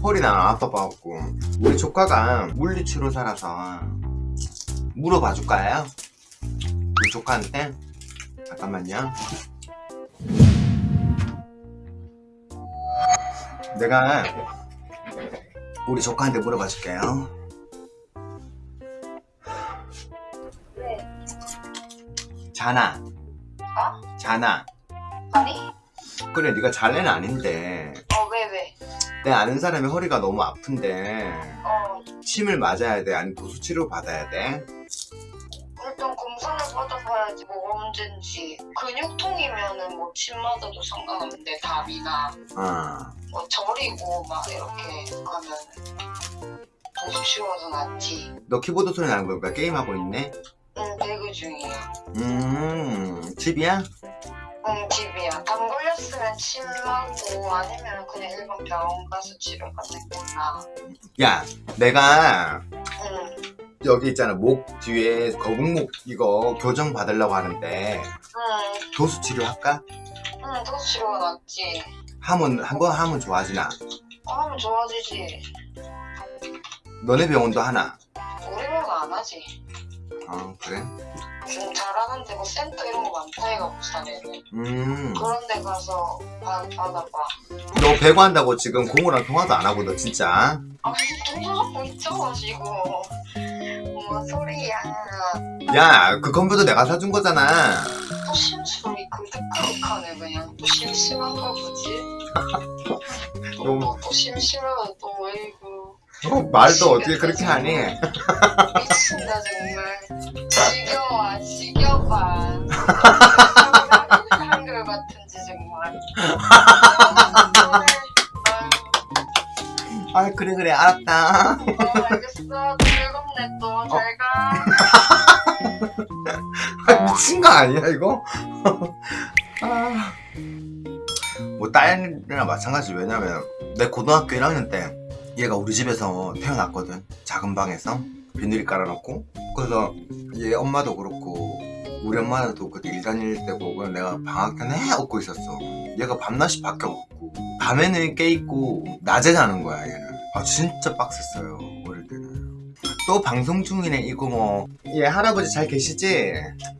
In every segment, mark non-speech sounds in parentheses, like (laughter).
펄이 나 아파봐갖고 우리 조카가 물리치료 살아서 물어봐 줄까요? 우리 조카한테 잠깐만요 내가 우리 조카한테 물어봐 줄게요 네. 자나 어? 자나 아니? 그래 네가 잘래는 아닌데? 내 아는 사람이 허리가 너무 아픈데 어, 침을 맞아야 돼? 아니면 도수 치료 받아야 돼? 일단 검사를 받아봐야지 뭐가 문제인지. 근육통이면은 뭐 침 맞아도 상관없는데, 답이나 어. 뭐 저리고 막 이렇게 하면 도수 치워서 낫지. 너 키보드 소리 나는 거니까 게임하고 있네? 응, 배그 중이야. 음, 집이야? 응. 담 맞고 아니면 그냥 일반 병원 가서 치료받는 거나. 야, 내가 응, 여기 있잖아, 목 뒤에 거북목 이거 교정 받으려고 하는데 응, 도수 치료 할까? 응, 도수 치료가 낫지. 하면, 한번 하면 좋아지나? 어, 하면 좋아지지. 너네 병원도 하나? 우리 병원 안 하지. 어, 그래? 좀 잘하는 데고 센터 이런 거 많다 이가 부산에는. 음, 그런 데 가서 받, 받아봐. 너 배구 한다고 지금 고모랑 통화도 안 하고 너 진짜? 아돈 받고 있잖아 지금 뭔 소리야. 야, 그 컴퓨터 내가 사준 거잖아. 또 심술이 그득그득하네 그냥. 또 심심한가 보지. 너무- (laughs) 또, 또 심심하다 또 왜이고 어, 말도 어떻게 그렇게 하니? 미친다 정말. 지겨워 지겨워 (laughs) 한글 같은지 정말 아, 그래, 그래, 알았다. 어, 알겠어. 즐겁네 또. 잘 가. (laughs) 아, 미친 거 아니야 이거? (laughs) 아... 뭐 딸이랑 마찬가지 왜냐면 내 고등학교 1학년 때 얘가 우리 집에서 태어났거든 작은 방에서 비닐 깔아놓고 그래서 얘 엄마도 그렇고 우리 엄마도 그때 일 다닐 때고 그냥 내가 방학 때 내내 업고 있었어. 얘가 밤낮이 바뀌어갖고. 밤에는 깨있고 낮에 자는 거야 얘는. 아 진짜 빡셌어요 어릴 때는. 또 방송 중이네 이거 뭐. 얘 할아버지 잘 계시지?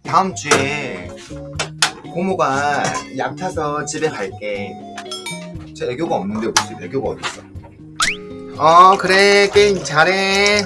다음 주에 고모가 약 타서 집에 갈게. 저 애교가 없는데 무슨 애교가 어딨어? 어 그래 게임 잘해